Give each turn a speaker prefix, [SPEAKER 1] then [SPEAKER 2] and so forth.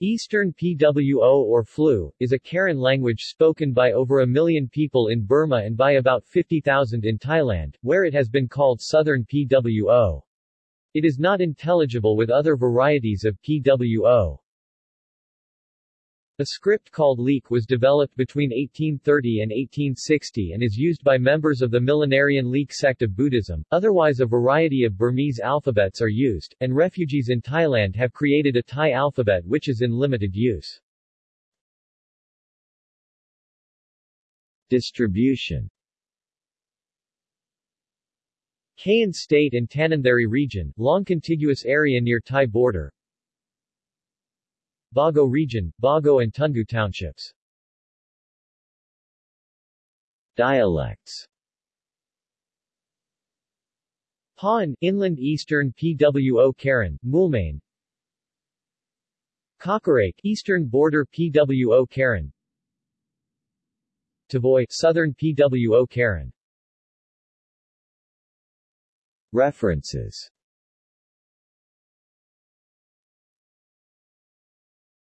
[SPEAKER 1] Eastern PWO or Phlou, is a Karen language spoken by over a million people in Burma and by about 50,000 in Thailand, where it has been called Southern PWO. It is not intelligible with other varieties of PWO. A script called Leke was developed between 1830 and 1860 and is used by members of the millenarian Leke sect of Buddhism. Otherwise a variety of Burmese alphabets are used, and refugees in Thailand have created a Thai alphabet which is in limited use. Distribution Kayin State and Tanintharyi region, long contiguous area near Thai border, Bago Region, Bago and Toungoo Townships. Dialects. Paan, Inland Eastern PWO Karen, Moulmein Kawkareik, Eastern Border PWO Karen. Tavoy, Southern PWO Karen. References